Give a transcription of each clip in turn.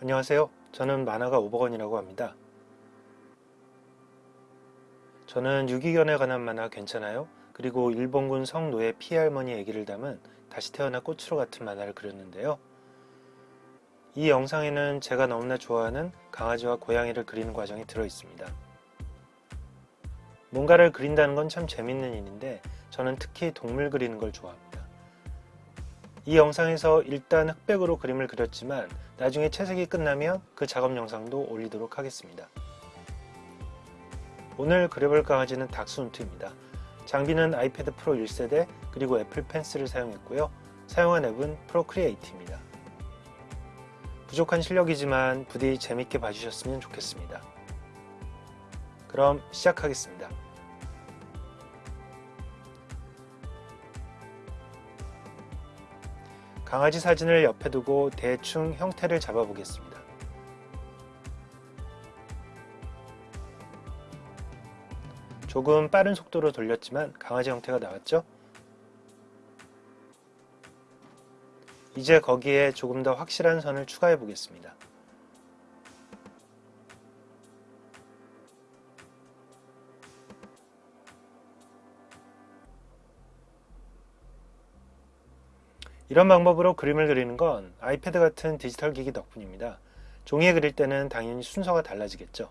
안녕하세요. 저는 만화가 오버건이라고 합니다. 저는 유기견에 관한 만화 괜찮아요? 그리고 일본군 성노예 피할머니 얘기를 담은 다시 태어나 꽃으로 같은 만화를 그렸는데요. 이 영상에는 제가 너무나 좋아하는 강아지와 고양이를 그리는 과정이 들어 있습니다. 뭔가를 그린다는 건 참 재밌는 일인데 저는 특히 동물 그리는 걸 좋아합니다. 이 영상에서 일단 흑백으로 그림을 그렸지만 나중에 채색이 끝나면 그 작업 영상도 올리도록 하겠습니다. 오늘 그려볼 강아지는 닥스훈트입니다. 장비는 아이패드 프로 1세대 그리고 애플 펜슬을 사용했고요. 사용한 앱은 Procreate입니다. 부족한 실력이지만 부디 재밌게 봐주셨으면 좋겠습니다. 그럼 시작하겠습니다. 강아지 사진을 옆에 두고 대충 형태를 잡아 보겠습니다. 조금 빠른 속도로 돌렸지만 강아지 형태가 나왔죠? 이제 거기에 조금 더 확실한 선을 추가해 보겠습니다. 이런 방법으로 그림을 그리는 건 아이패드 같은 디지털 기기 덕분입니다. 종이에 그릴 때는 당연히 순서가 달라지겠죠.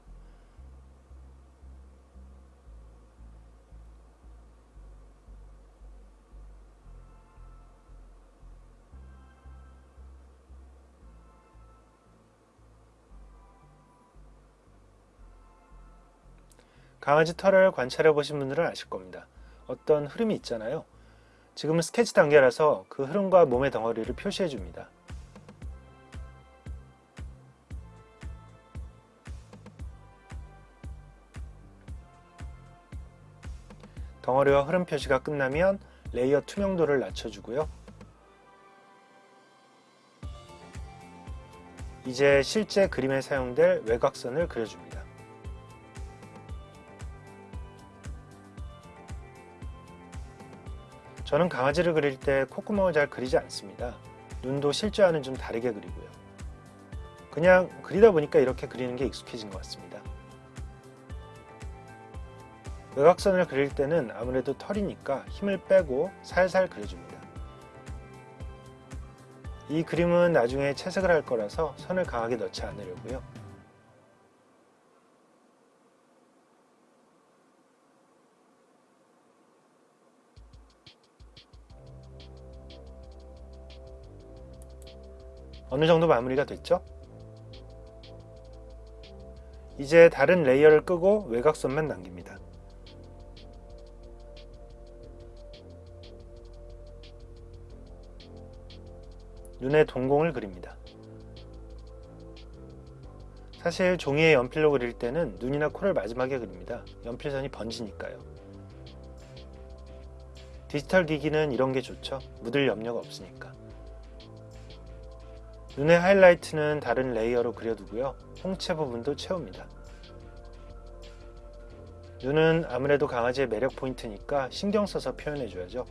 강아지 털을 관찰해 보신 분들은 아실 겁니다. 어떤 흐름이 있잖아요. 지금은 스케치 단계라서 그 흐름과 몸의 덩어리를 표시해 줍니다. 덩어리와 흐름 표시가 끝나면 layer 투명도를 낮춰주고요. 이제 실제 그림에 사용될 외곽선을 그려줍니다. 저는 강아지를 그릴 때 콧구멍을 잘 그리지 않습니다. 눈도 실제와는 좀 다르게 그리고요. 그냥 그리다 보니까 이렇게 그리는 게 익숙해진 것 같습니다. 외곽선을 그릴 때는 아무래도 털이니까 힘을 빼고 살살 그려줍니다. 이 그림은 나중에 채색을 할 거라서 선을 강하게 넣지 않으려고요. 어느 정도 마무리가 됐죠? 이제 다른 layer를 끄고 외곽선만 남깁니다. 눈에 동공을 그립니다. 사실 종이에 연필로 그릴 때는 눈이나 코를 마지막에 그립니다. 연필선이 번지니까요. 디지털 기기는 이런 게 좋죠. 묻을 염려가 없으니까. 눈의 하이라이트는 다른 layer로 그려두고요. 홍채 부분도 채웁니다. 눈은 아무래도 강아지의 매력 포인트니까 신경 써서 표현해줘야죠.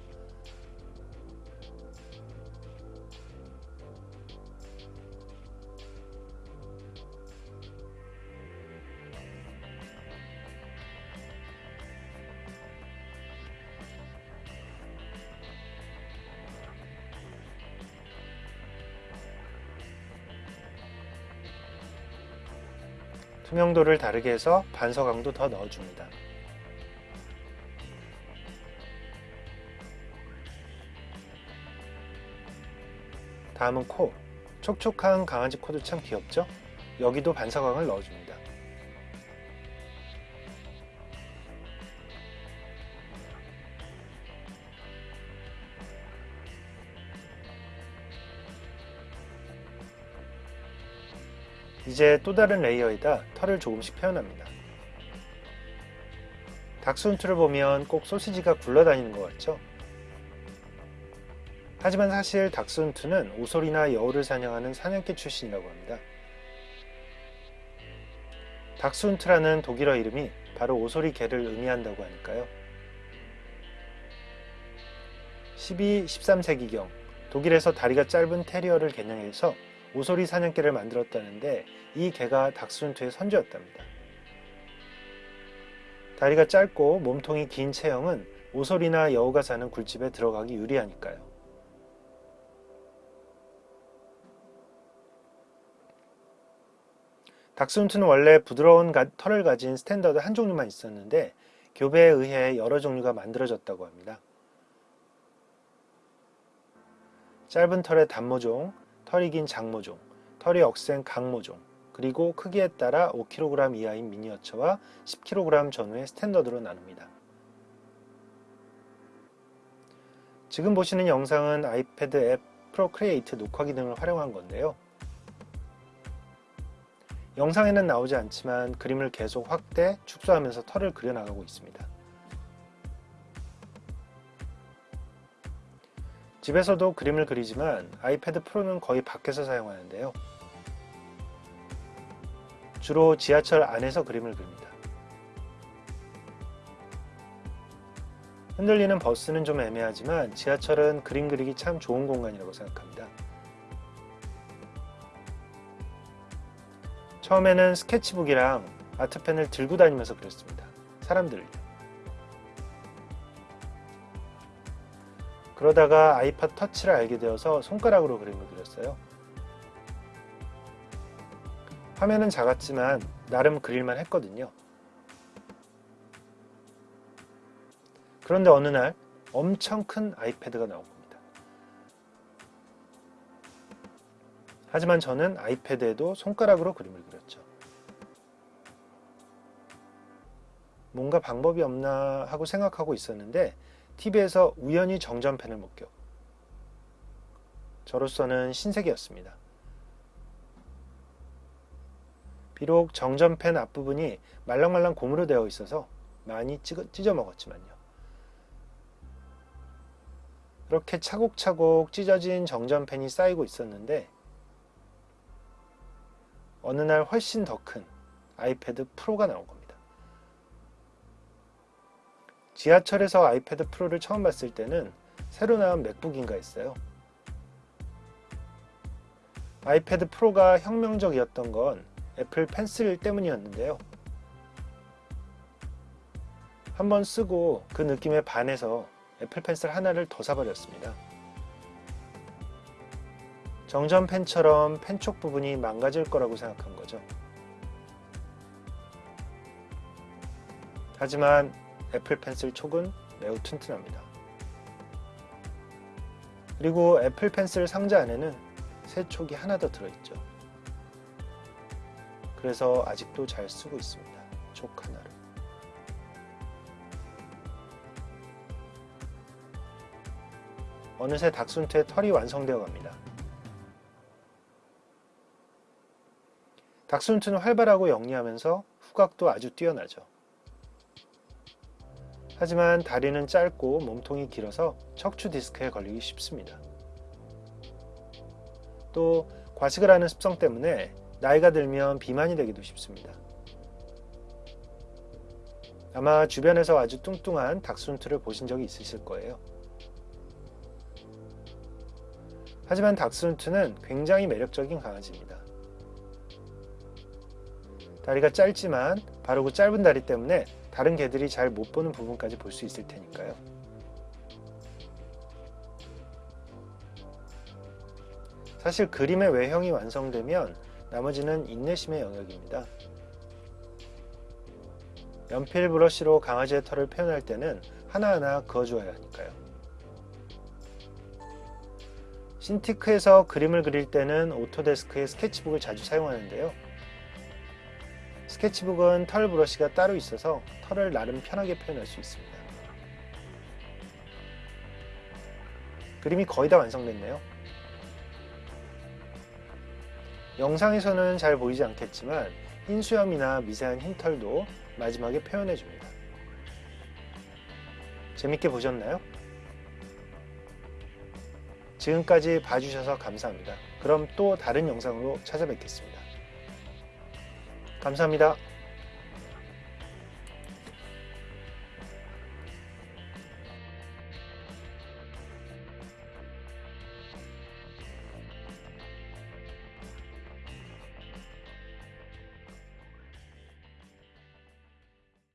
투명도를 다르게 해서 반서광도 더 넣어줍니다. 다음은 코. 촉촉한 강아지 코도 참 귀엽죠? 여기도 반사광을 넣어줍니다. 이제 또 다른 레이어에다 털을 조금씩 표현합니다. 닥스훈트를 보면 꼭 소시지가 굴러다니는 것 같죠? 하지만 사실 닥스훈트는 오솔이나 여우를 사냥하는 사냥개 출신이라고 합니다. 닥스훈트라는 독일어 이름이 바로 오소리 개를 의미한다고 하니까요. 12, 13세기경 독일에서 다리가 짧은 테리어를 개량해서 오소리 사냥개를 만들었다는데 이 개가 닥스훈트의 선조였답니다. 다리가 짧고 몸통이 긴 체형은 오소리나 여우가 사는 굴집에 들어가기 유리하니까요. 닥스훈트는 원래 부드러운 가, 털을 가진 스탠더드 한 종류만 있었는데 교배에 의해 여러 종류가 만들어졌다고 합니다. 짧은 털의 단모종, 털이 긴 장모종, 털이 억센 강모종, 그리고 크기에 따라 5kg 이하인 미니어처와 10kg 전후의 스탠더드로 나눕니다. 지금 보시는 영상은 아이패드 앱 Procreate 녹화 기능을 활용한 건데요. 영상에는 나오지 않지만 그림을 계속 확대, 축소하면서 털을 그려나가고 있습니다. 집에서도 그림을 그리지만 아이패드 프로는 거의 밖에서 사용하는데요. 주로 지하철 안에서 그림을 그립니다. 흔들리는 버스는 좀 애매하지만 지하철은 그림 그리기 참 좋은 공간이라고 생각합니다. 처음에는 스케치북이랑 아트펜을 들고 다니면서 그렸습니다. 사람들요. 그러다가 아이팟 터치를 알게 되어서 손가락으로 그림을 그렸어요. 화면은 작았지만 나름 그릴만 했거든요. 그런데 어느 날 엄청 큰 아이패드가 나온 겁니다. 하지만 저는 아이패드에도 손가락으로 그림을 그렸죠. 뭔가 방법이 없나 하고 생각하고 있었는데 TV에서 우연히 정전펜을 목격. 저로서는 신세계였습니다. 비록 정전펜 앞부분이 말랑말랑 고무로 되어 있어서 많이 찢어 먹었지만요. 이렇게 차곡차곡 찢어진 정전펜이 쌓이고 있었는데 어느 날 훨씬 더 큰 아이패드 프로가 나온 겁니다. 지하철에서 아이패드 프로를 처음 봤을 때는 새로 나온 맥북인가 했어요. 아이패드 프로가 혁명적이었던 건 애플 펜슬 때문이었는데요. 한번 쓰고 그 느낌에 반해서 애플 펜슬 하나를 더 사버렸습니다. 정전 펜처럼 펜촉 부분이 망가질 거라고 생각한 거죠. 하지만 애플 펜슬 촉은 매우 튼튼합니다. 그리고 애플 펜슬 상자 안에는 새 촉이 하나 더 들어있죠. 그래서 아직도 잘 쓰고 있습니다. 촉 하나를. 어느새 닥순트의 털이 완성되어 갑니다. 닥순트는 활발하고 영리하면서 후각도 아주 뛰어나죠. 하지만 다리는 짧고 몸통이 길어서 척추 디스크에 걸리기 쉽습니다. 또 과식을 하는 습성 때문에 나이가 들면 비만이 되기도 쉽습니다. 아마 주변에서 아주 뚱뚱한 닥순트를 보신 적이 있으실 거예요. 하지만 닥순트는 굉장히 매력적인 강아지입니다. 다리가 짧지만 바르고 짧은 다리 때문에 다른 개들이 잘 못 보는 부분까지 볼 수 있을 테니까요. 사실 그림의 외형이 완성되면 나머지는 인내심의 영역입니다. 연필 브러쉬로 강아지의 털을 표현할 때는 하나하나 그어주어야 하니까요. Cintiq에서 그림을 그릴 때는 Autodesk의 스케치북을 자주 사용하는데요. 스케치북은 털 브러쉬가 따로 있어서 털을 나름 편하게 표현할 수 있습니다. 그림이 거의 다 완성됐네요. 영상에서는 잘 보이지 않겠지만 흰 수염이나 미세한 흰털도 마지막에 표현해 줍니다. 재밌게 보셨나요? 지금까지 봐주셔서 감사합니다. 그럼 또 다른 영상으로 찾아뵙겠습니다. 감사합니다.